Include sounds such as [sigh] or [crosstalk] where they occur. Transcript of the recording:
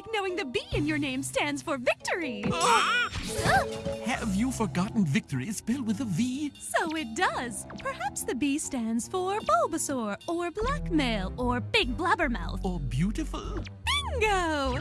like knowing the B in your name stands for victory. [gasps] Have you forgotten victory is spelled with a V? So it does. Perhaps the B stands for Bulbasaur, or blackmail, or big blabbermouth. Or beautiful? Bingo!